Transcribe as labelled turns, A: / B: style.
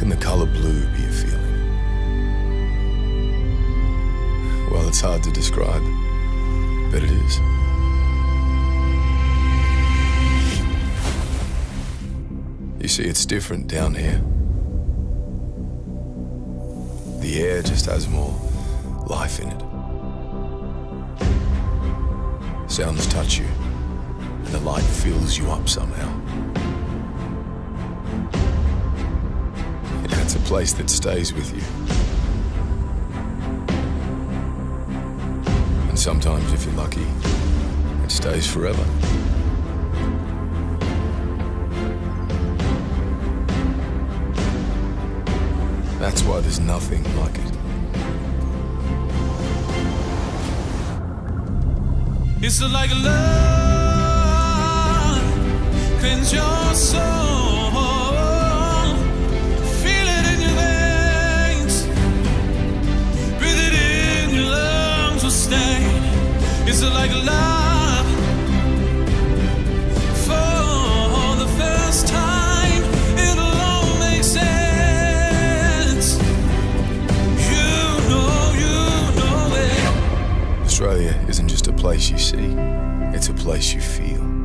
A: can the color blue be a feeling? Well, it's hard to describe, but it is. You see, it's different down here. The air just has more life in it. Sounds touch you, and the light fills you up somehow. Place that stays with you. And sometimes, if you're lucky, it stays forever. That's why there's nothing like it.
B: It's like love cleanse your soul. It's like love for the first time. It'll all make sense. You know, you know it.
A: Australia isn't just a place you see, it's a place you feel.